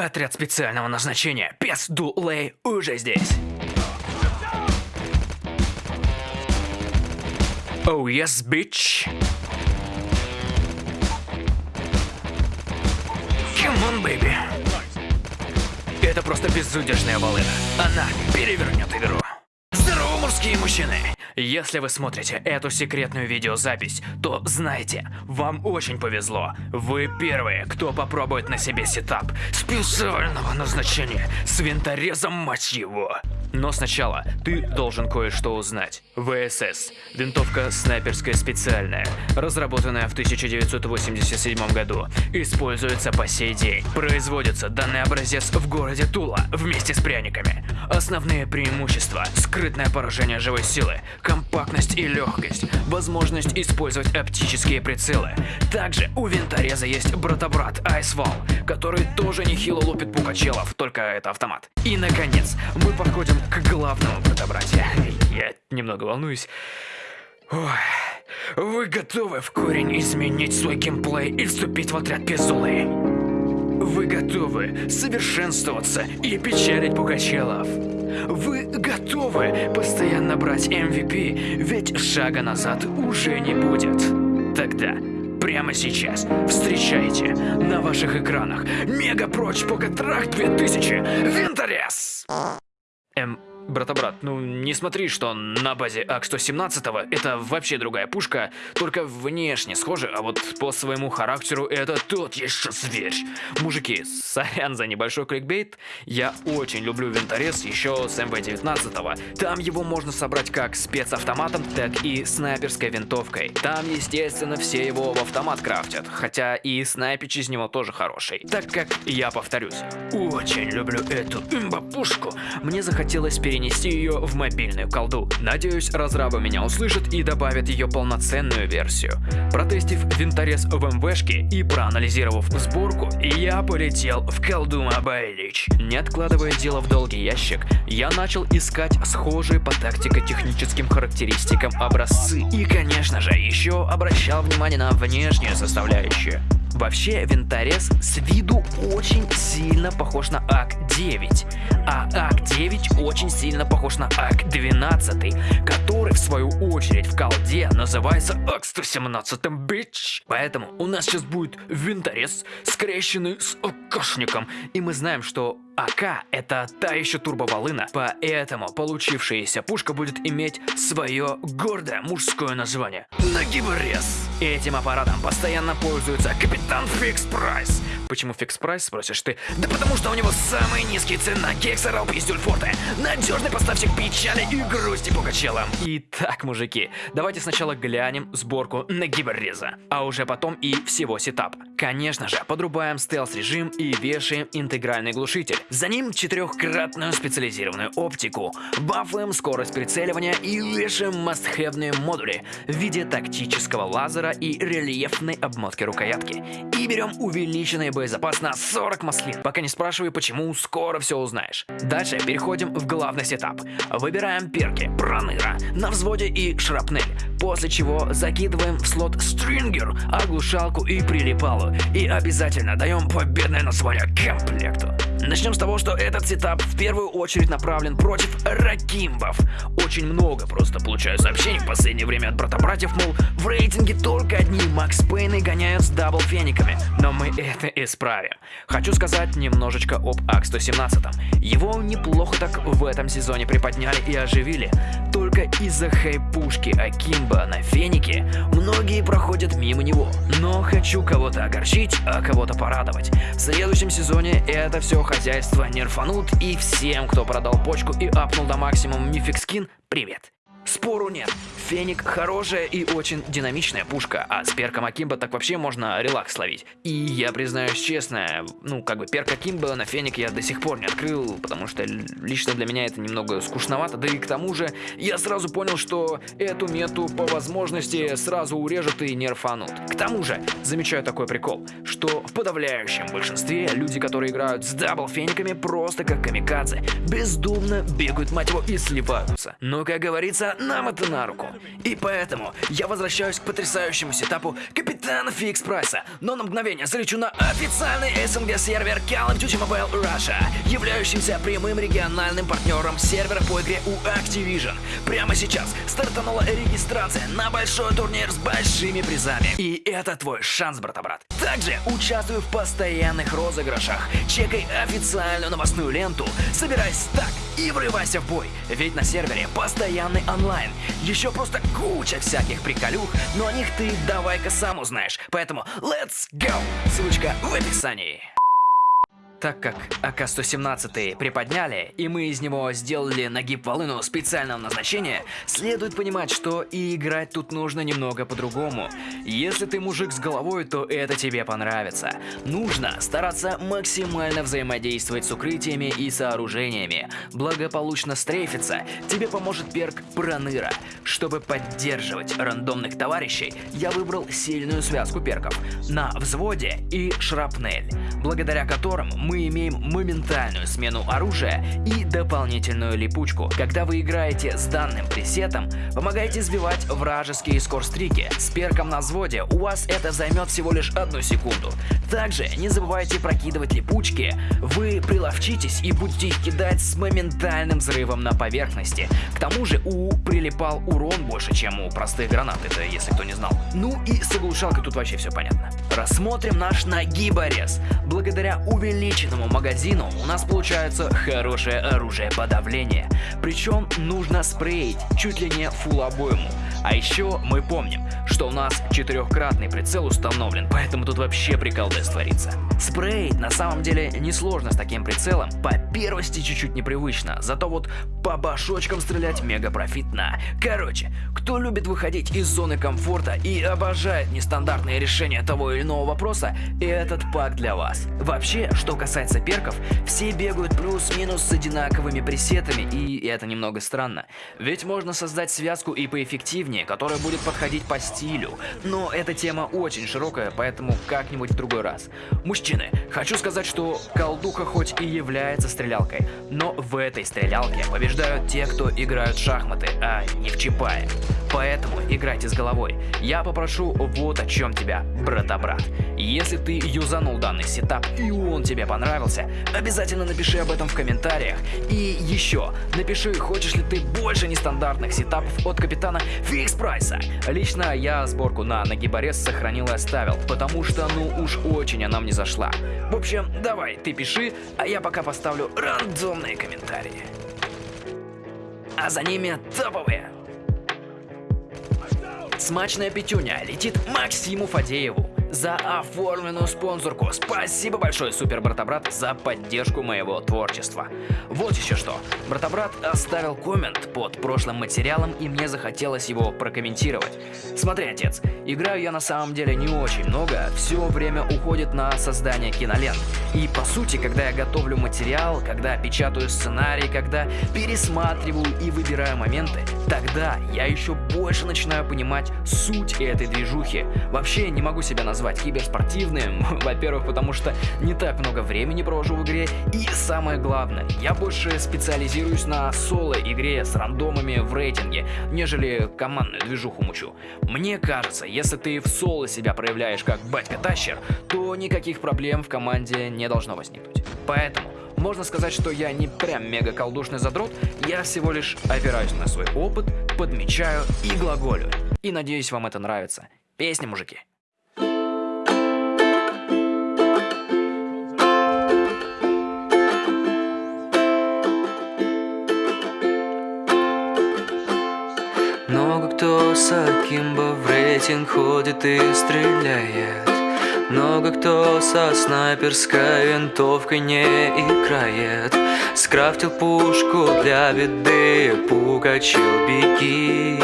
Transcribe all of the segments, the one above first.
Отряд специального назначения Пес Дулей уже здесь. Oh yes, bitch. Come on, baby. Это просто безудержная волына. Она перевернет игру. Мужские мужчины! Если вы смотрите эту секретную видеозапись, то знайте, вам очень повезло. Вы первые, кто попробует на себе сетап специального назначения с винторезом, мать его. Но сначала ты должен кое-что узнать. ВСС – винтовка снайперская специальная, разработанная в 1987 году, используется по сей день. Производится данный образец в городе Тула вместе с пряниками. Основные преимущества – скрытное поражение живой силы, компактность и легкость, возможность использовать оптические прицелы. Также у винтореза есть брата-брат Айсвал, который тоже нехило лупит пукачелов, только это автомат. И наконец, мы подходим к главному брата-братья. Я немного волнуюсь. Ой. Вы готовы в корень изменить свой геймплей и вступить в отряд Пизулы? Вы готовы совершенствоваться и печалить Пугачелов? Вы готовы постоянно брать MVP, ведь шага назад уже не будет? Тогда прямо сейчас встречайте на ваших экранах Мега Проч Покатрак 2000 Винторез! am брата-брат, ну не смотри, что на базе АК-117 это вообще другая пушка, только внешне схожа, а вот по своему характеру это тот еще зверь. Мужики, сорян за небольшой кликбейт, я очень люблю винторез еще с МВ-19. Там его можно собрать как спецавтоматом, так и снайперской винтовкой. Там, естественно, все его в автомат крафтят, хотя и снайпич из него тоже хороший. Так как, я повторюсь, очень люблю эту имба-пушку, мне захотелось перенести перенести ее в мобильную колду. Надеюсь, разрабы меня услышат и добавят ее полноценную версию. Протестив винторез в МВшке и проанализировав сборку, я полетел в колду Мобайлич. Не откладывая дело в долгий ящик, я начал искать схожие по тактико-техническим характеристикам образцы. И, конечно же, еще обращал внимание на внешнюю составляющую. Вообще, винторез с виду очень сильно похож на АК-9, а АК-9 очень сильно похож на АК-12, который в свою очередь в Колде называется АК-117 bitch. Поэтому у нас сейчас будет винторез, скрещенный с АКшником, и мы знаем, что АК это та еще турбоволына, поэтому получившаяся пушка будет иметь свое гордое мужское название – Нагиборез. Этим аппаратом постоянно пользуется капитан Fix Price. Почему Фикс Прайс, спросишь ты? Да потому что у него самые низкие цены на кексы, ралпи и стюльфорты. Надежный поставщик печали и грусти пугачелам. Итак, мужики, давайте сначала глянем сборку Нагибореза, а уже потом и всего сетапа. Конечно же, подрубаем стелс-режим и вешаем интегральный глушитель. За ним четырехкратную специализированную оптику, бафаем скорость прицеливания и вешаем мастхевные модули в виде тактического лазера и рельефной обмотки рукоятки. И берем увеличенный боезапас на 40 маслин. Пока не спрашивай почему, скоро все узнаешь. Дальше переходим в главный сетап. Выбираем перки, проныра, на взводе и шрапнель. После чего закидываем в слот стрингер, оглушалку и прилипалу. И обязательно даем победное название комплекту. Начнем с того, что этот сетап в первую очередь направлен против акимбов. Очень много просто получаю сообщений в последнее время от брата-братьев, мол, в рейтинге только одни Макс Пейны гоняют с double фениками. Но мы это исправим. Хочу сказать немножечко об АК-117. Его неплохо так в этом сезоне приподняли и оживили. Только из-за хайпушки Акимба на фенике многие проходят мимо него. Но хочу кого-то огорчить, а кого-то порадовать. В следующем сезоне это все хозяйство нерфанут и всем, кто продал почку и апнул до максимума мифик привет. Спору нет. Феник хорошая и очень динамичная пушка, а с перком Акимба так вообще можно релакс словить. И я признаюсь честно, ну как бы перк Акимба на Феник я до сих пор не открыл, потому что лично для меня это немного скучновато, да и к тому же я сразу понял, что эту мету по возможности сразу урежут и нерфанут. К тому же, замечаю такой прикол, что в подавляющем большинстве люди, которые играют с double фениками просто как камикадзе, бездумно бегают мать его и сливаются. Но как говорится, нам это на руку. И поэтому я возвращаюсь к потрясающему сетапу Капитана Fix Price 'а, но на мгновение залечу на официальный СНГ сервер Call of Duty Mobile Russia, являющимся прямым региональным партнером сервера по игре у Activision. Прямо сейчас стартанула регистрация на большой турнир с большими призами. И это твой шанс, брата-брат. Также участвуй в постоянных розыгрышах, чекай официальную новостную ленту, собирай стак и врывайся в бой. Ведь на сервере постоянный онлайн. Еще просто куча всяких приколюх, но о них ты давай-ка сам узнаешь. Поэтому let's go! Ссылочка в описании. Так как АК-117 приподняли, и мы из него сделали нагиб волыну специального назначения, следует понимать, что и играть тут нужно немного по-другому. Если ты мужик с головой, то это тебе понравится. Нужно стараться максимально взаимодействовать с укрытиями и сооружениями. Благополучно стрейфиться тебе поможет перк Проныра. Чтобы поддерживать рандомных товарищей, я выбрал сильную связку перков на взводе и шрапнель, благодаря которым мы имеем моментальную смену оружия и дополнительную липучку. Когда вы играете с данным пресетом, помогайте сбивать вражеские скорстрики. С перком на взводе у вас это займет всего лишь одну секунду. Также не забывайте прокидывать липучки, вы приловчитесь и будете их кидать с моментальным взрывом на поверхности. К тому же у прилипал урон больше, чем у простых гранат, это если кто не знал. Ну и с оглушалкой тут вообще все понятно. Рассмотрим наш нагиборез. Благодаря увеличенному магазину у нас получается хорошее оружие подавления. Причем нужно спреить чуть ли не фул обойму. А еще мы помним, что у нас четырехкратный прицел установлен, поэтому тут вообще приколдес творится. Спрей на самом деле несложно с таким прицелом, по первости чуть-чуть непривычно, зато вот по башочкам стрелять мега профитно. Короче, кто любит выходить из зоны комфорта и обожает нестандартные решения того или иного вопроса, этот пак для вас. Вообще, что касается перков, все бегают плюс-минус с одинаковыми пресетами, и это немного странно. Ведь можно создать связку и поэффективнее, которая будет подходить по стилю. Но эта тема очень широкая, поэтому как-нибудь в другой раз. Мужчины, хочу сказать, что колдуха хоть и является стрелялкой, но в этой стрелялке побеждают те, кто играют в шахматы, а не в чипае. Поэтому играйте с головой. Я попрошу вот о чем тебя, брата-брат. Если ты юзанул данный сетап и он тебе понравился, обязательно напиши об этом в комментариях. И еще, напиши, хочешь ли ты больше нестандартных сетапов от капитана Fix Price 'а. Лично я сборку на нагиборез сохранил и оставил, потому что ну уж очень она мне зашла. В общем, давай, ты пиши, а я пока поставлю рандомные комментарии. А за ними топовые. Смачная пятюня летит Максиму Фадееву за оформленную спонсорку. Спасибо большое, супер брата-брат, за поддержку моего творчества. Вот еще что. Брата-брат оставил коммент под прошлым материалом, и мне захотелось его прокомментировать. Смотри, отец, играю я на самом деле не очень много, все время уходит на создание кинолент. И по сути, когда я готовлю материал, когда печатаю сценарий, когда пересматриваю и выбираю моменты, тогда я еще больше начинаю понимать суть этой движухи. Вообще не могу себя назвать назвать киберспортивным. Во-первых, потому что не так много времени провожу в игре. И самое главное, я больше специализируюсь на соло-игре с рандомами в рейтинге, нежели командную движуху мучу. Мне кажется, если ты в соло себя проявляешь как батька-тащер, то никаких проблем в команде не должно возникнуть. Поэтому можно сказать, что я не прям мега колдушный задрот, я всего лишь опираюсь на свой опыт, подмечаю и глаголю. И надеюсь, вам это нравится. Песня, мужики. Кто с Акимбо в рейтинг ходит и стреляет. Много кто со снайперской винтовкой не играет. Скрафтил пушку для беды, пугачил беги.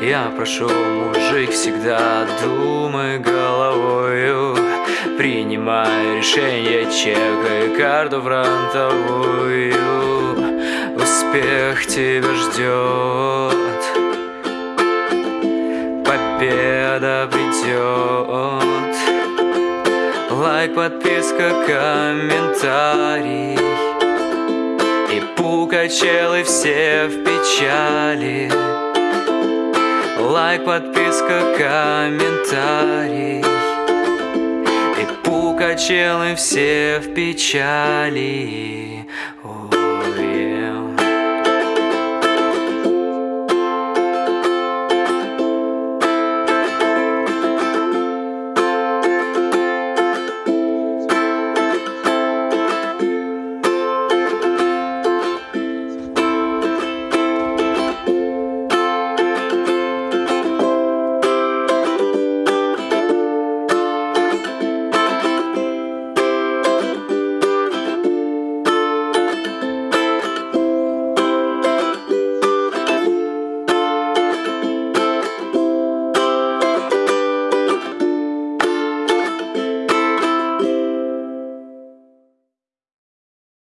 Я прошу, мужик, всегда думай головою. Принимай решение, чекай карту фронтовую. Успех тебя ждет. Победа придет. Лайк, подписка, комментарий. И пукачелы все в печали Лайк, подписка, комментарий. И пукачелы все в печали